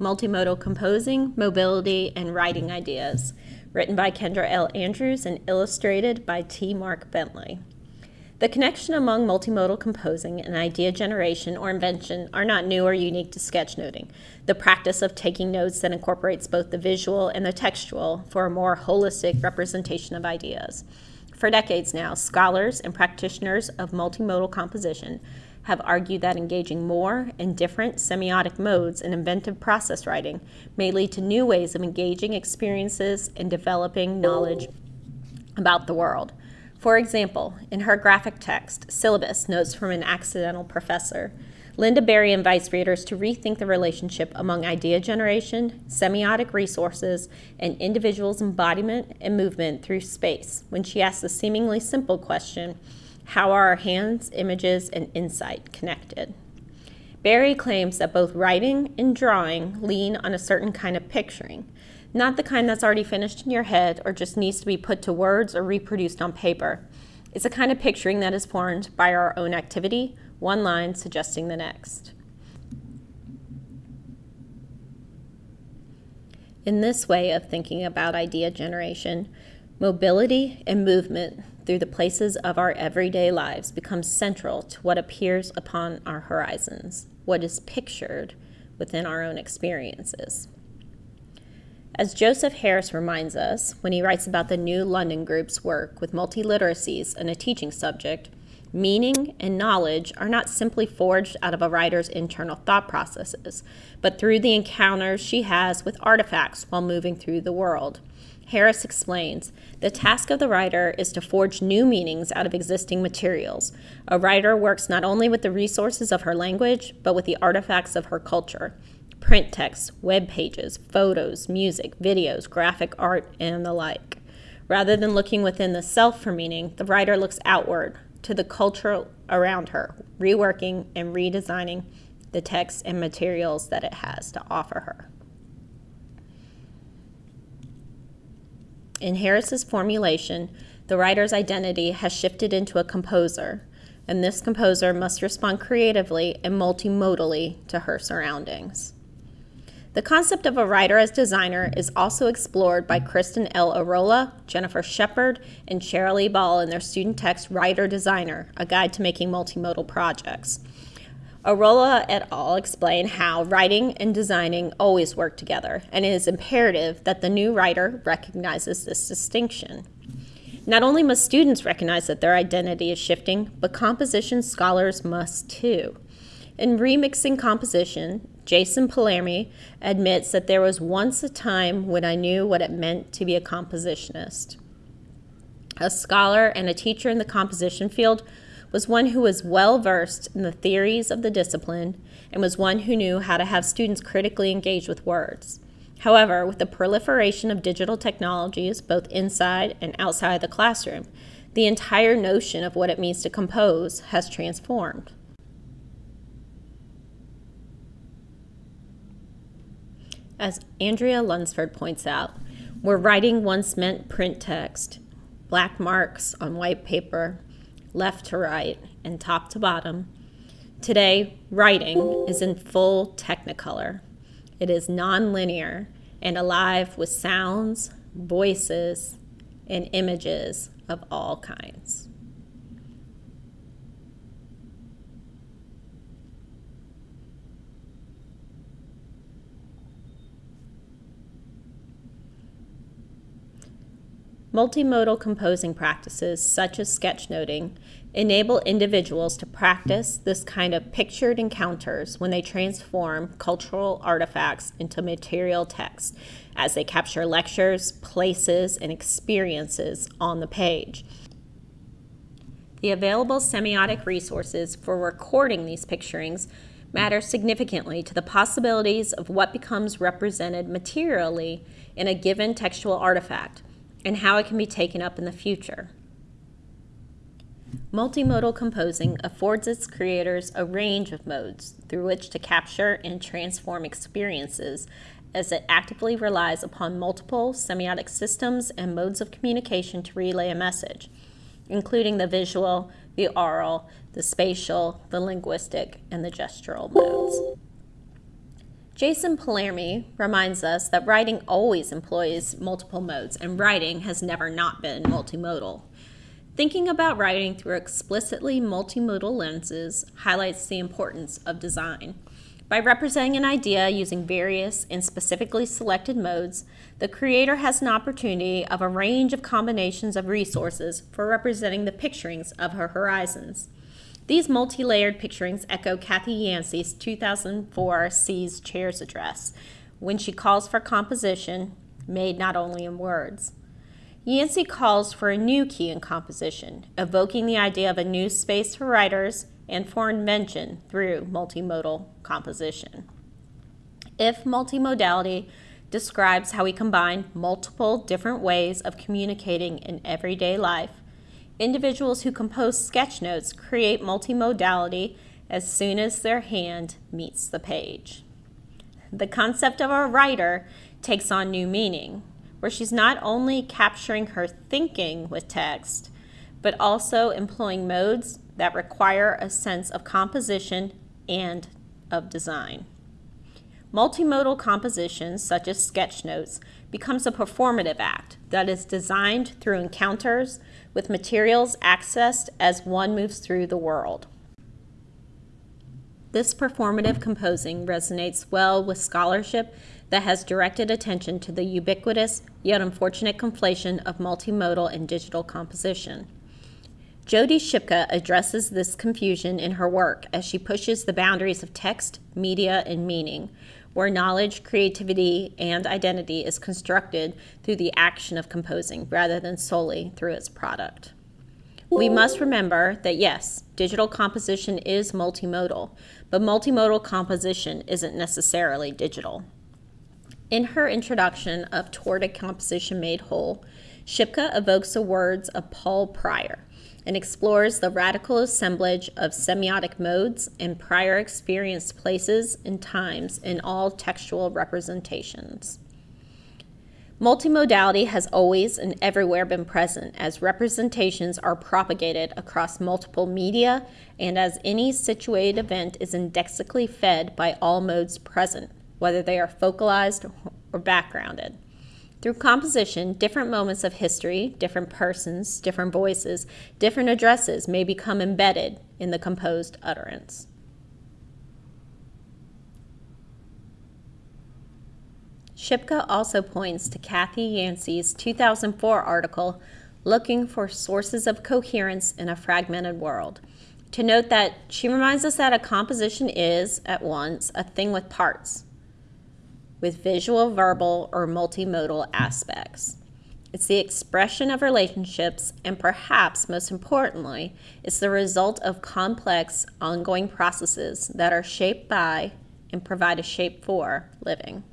Multimodal Composing, Mobility, and Writing Ideas, written by Kendra L. Andrews and illustrated by T. Mark Bentley. The connection among multimodal composing and idea generation or invention are not new or unique to sketchnoting. The practice of taking notes that incorporates both the visual and the textual for a more holistic representation of ideas. For decades now, scholars and practitioners of multimodal composition have argued that engaging more and different semiotic modes in inventive process writing may lead to new ways of engaging experiences and developing knowledge about the world. For example, in her graphic text, Syllabus Notes from an Accidental Professor, Lynda Barry invites readers to rethink the relationship among idea generation, semiotic resources, and individuals' embodiment and movement through space when she asks the seemingly simple question how are our hands, images, and insight connected? Barry claims that both writing and drawing lean on a certain kind of picturing, not the kind that's already finished in your head or just needs to be put to words or reproduced on paper. It's a kind of picturing that is formed by our own activity, one line suggesting the next. In this way of thinking about idea generation, mobility and movement through the places of our everyday lives becomes central to what appears upon our horizons, what is pictured within our own experiences. As Joseph Harris reminds us when he writes about the New London Group's work with multiliteracies and a teaching subject, meaning and knowledge are not simply forged out of a writer's internal thought processes, but through the encounters she has with artifacts while moving through the world. Harris explains the task of the writer is to forge new meanings out of existing materials. A writer works not only with the resources of her language, but with the artifacts of her culture print texts, web pages, photos, music, videos, graphic art, and the like. Rather than looking within the self for meaning, the writer looks outward to the culture around her, reworking and redesigning the text and materials that it has to offer her. In Harris's formulation, the writer's identity has shifted into a composer, and this composer must respond creatively and multimodally to her surroundings. The concept of a writer as designer is also explored by Kristin L. Arola, Jennifer Sheppard, and Cheryl E. Ball in their student text Writer Designer, a guide to making multimodal projects. Arola et al. explain how writing and designing always work together, and it is imperative that the new writer recognizes this distinction. Not only must students recognize that their identity is shifting, but composition scholars must too. In remixing composition, Jason Palmeri admits that there was once a time when I knew what it meant to be a compositionist. A scholar and a teacher in the composition field was one who was well versed in the theories of the discipline and was one who knew how to have students critically engage with words. However, with the proliferation of digital technologies, both inside and outside the classroom, the entire notion of what it means to compose has transformed. As Andrea Lunsford points out, where writing once meant print text, black marks on white paper, left to right, and top to bottom, today writing is in full technicolor. It is nonlinear and alive with sounds, voices, and images of all kinds. Multimodal composing practices, such as sketchnoting, enable individuals to practice this kind of pictured encounters when they transform cultural artifacts into material text as they capture lectures, places, and experiences on the page. The available semiotic resources for recording these picturings matter significantly to the possibilities of what becomes represented materially in a given textual artifact and how it can be taken up in the future. Multimodal composing affords its creators a range of modes through which to capture and transform experiences as it actively relies upon multiple semiotic systems and modes of communication to relay a message, including the visual, the oral, the spatial, the linguistic, and the gestural modes. Jason Palmeri reminds us that writing always employs multiple modes, and writing has never not been multimodal. Thinking about writing through explicitly multimodal lenses highlights the importance of design. By representing an idea using various and specifically selected modes, the creator has an opportunity of a range of combinations of resources for representing the picturings of her horizons. These multi-layered picturings echo Kathy Yancey's 2004 Seas Chairs address, when she calls for composition made not only in words. Yancey calls for a new key in composition, evoking the idea of a new space for writers and for invention through multimodal composition. If multimodality describes how we combine multiple different ways of communicating in everyday life, individuals who compose sketch notes create multimodality as soon as their hand meets the page. The concept of a writer takes on new meaning, where she's not only capturing her thinking with text, but also employing modes that require a sense of composition and of design. Multimodal compositions, such as sketch notes, becomes a performative act that is designed through encounters with materials accessed as one moves through the world. This performative composing resonates well with scholarship that has directed attention to the ubiquitous yet unfortunate conflation of multimodal and digital composition. Jody Shipka addresses this confusion in her work as she pushes the boundaries of text, media, and meaning, where knowledge, creativity, and identity is constructed through the action of composing rather than solely through its product. We must remember that yes, digital composition is multimodal, but multimodal composition isn't necessarily digital. In her introduction of Toward a Composition Made Whole, Shipka evokes the words of Paul Prior, and explores the radical assemblage of semiotic modes and prior experienced places and times in all textual representations. Multimodality has always and everywhere been present as representations are propagated across multiple media and as any situated event is indexically fed by all modes present, whether they are focalized or backgrounded. Through composition, different moments of history, different persons, different voices, different addresses may become embedded in the composed utterance. Shipka also points to Kathy Yancey's 2004 article, Looking for Sources of Coherence in a Fragmented World, to note that she reminds us that a composition is, at once, a thing with parts, with visual, verbal, or multimodal aspects. It's the expression of relationships, and perhaps most importantly, it's the result of complex, ongoing processes that are shaped by and provide a shape for living.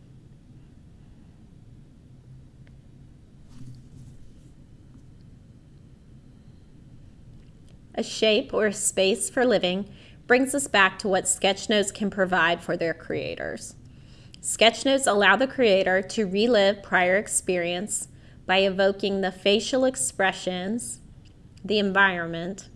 A shape or a space for living brings us back to what sketchnotes can provide for their creators. Sketchnotes allow the creator to relive prior experience by evoking the facial expressions, the environment,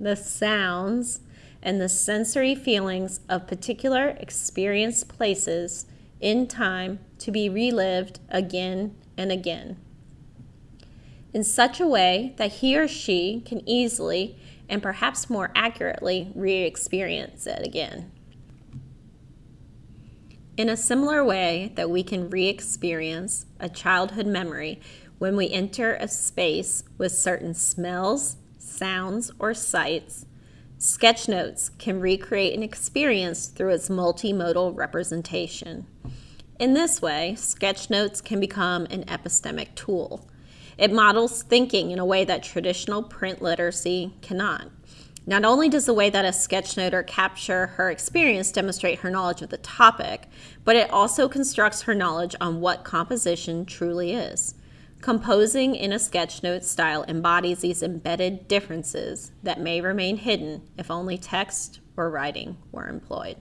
the sounds, and the sensory feelings of particular experienced places in time to be relived again and again. In such a way that he or she can easily and perhaps more accurately re experience it again. In a similar way that we can re experience a childhood memory when we enter a space with certain smells, sounds, or sights, sketchnotes can recreate an experience through its multimodal representation. In this way, sketchnotes can become an epistemic tool. It models thinking in a way that traditional print literacy cannot. Not only does the way that a sketchnoter capture her experience demonstrate her knowledge of the topic, but it also constructs her knowledge on what composition truly is. Composing in a sketchnote style embodies these embedded differences that may remain hidden if only text or writing were employed.